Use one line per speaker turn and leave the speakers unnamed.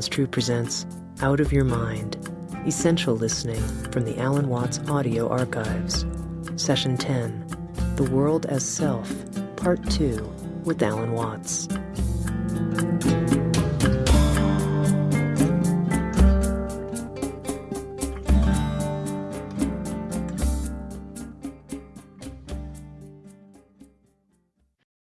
Sounds True presents Out of Your Mind Essential Listening from the Alan Watts Audio Archives. Session 10 The World as Self, Part 2 with Alan Watts.